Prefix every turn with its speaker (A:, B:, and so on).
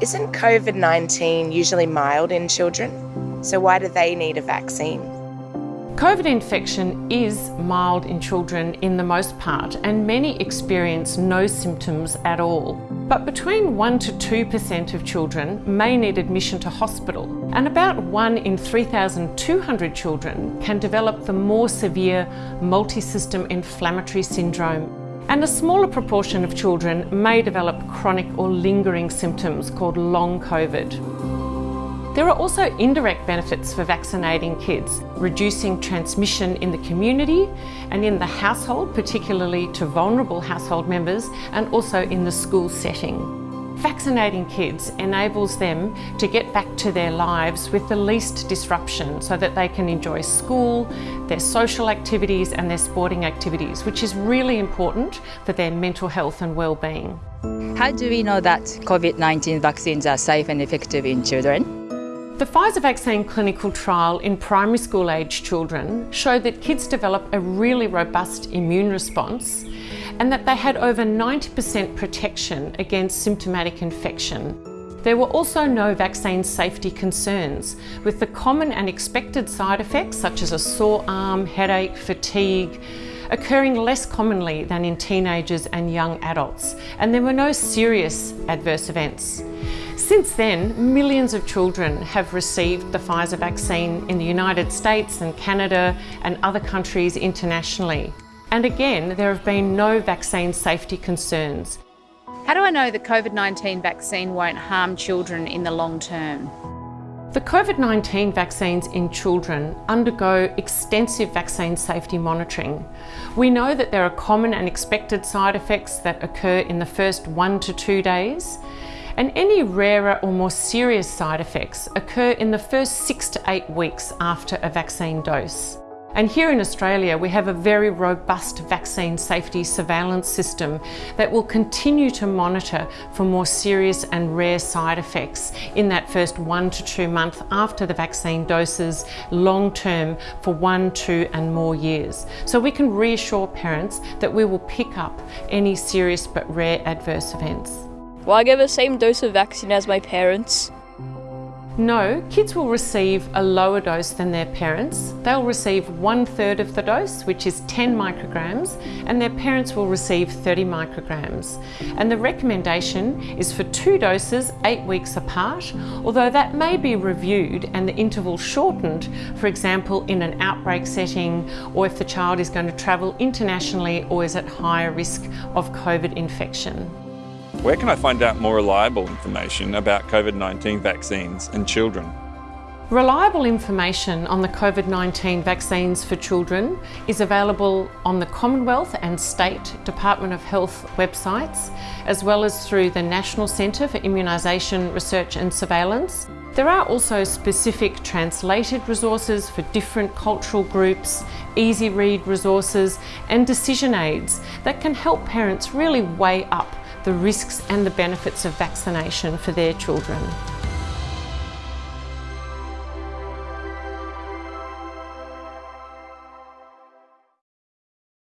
A: Isn't COVID 19 usually mild in children? So, why do they need a vaccine?
B: COVID infection is mild in children in the most part, and many experience no symptoms at all. But between 1 to 2% of children may need admission to hospital, and about 1 in 3,200 children can develop the more severe multi-system inflammatory syndrome. And a smaller proportion of children may develop chronic or lingering symptoms called long COVID. There are also indirect benefits for vaccinating kids, reducing transmission in the community and in the household, particularly to vulnerable household members, and also in the school setting. Vaccinating kids enables them to get back to their lives with the least disruption so that they can enjoy school, their social activities and their sporting activities, which is really important for their mental health and well-being.
C: How do we know that COVID-19 vaccines are safe and effective in children?
B: The Pfizer vaccine clinical trial in primary school age children showed that kids develop a really robust immune response and that they had over 90% protection against symptomatic infection. There were also no vaccine safety concerns, with the common and expected side effects such as a sore arm, headache, fatigue, occurring less commonly than in teenagers and young adults, and there were no serious adverse events. Since then, millions of children have received the Pfizer vaccine in the United States and Canada and other countries internationally. And again, there have been no vaccine safety concerns.
D: How do I know the COVID-19 vaccine won't harm children in the long term?
B: The COVID-19 vaccines in children undergo extensive vaccine safety monitoring. We know that there are common and expected side effects that occur in the first one to two days, and any rarer or more serious side effects occur in the first six to eight weeks after a vaccine dose. And here in Australia, we have a very robust vaccine safety surveillance system that will continue to monitor for more serious and rare side effects in that first one to two month after the vaccine doses, long term for one, two and more years. So we can reassure parents that we will pick up any serious but rare adverse events.
E: Will I get the same dose of vaccine as my parents?
B: No, kids will receive a lower dose than their parents. They'll receive one third of the dose, which is 10 micrograms, and their parents will receive 30 micrograms. And the recommendation is for two doses, eight weeks apart, although that may be reviewed and the interval shortened, for example, in an outbreak setting, or if the child is going to travel internationally or is at higher risk of COVID infection.
F: Where can I find out more reliable information about COVID-19 vaccines and children?
B: Reliable information on the COVID-19 vaccines for children is available on the Commonwealth and State Department of Health websites, as well as through the National Centre for Immunisation Research and Surveillance. There are also specific translated resources for different cultural groups, easy read resources and decision aids that can help parents really weigh up the risks and the benefits of vaccination for their children.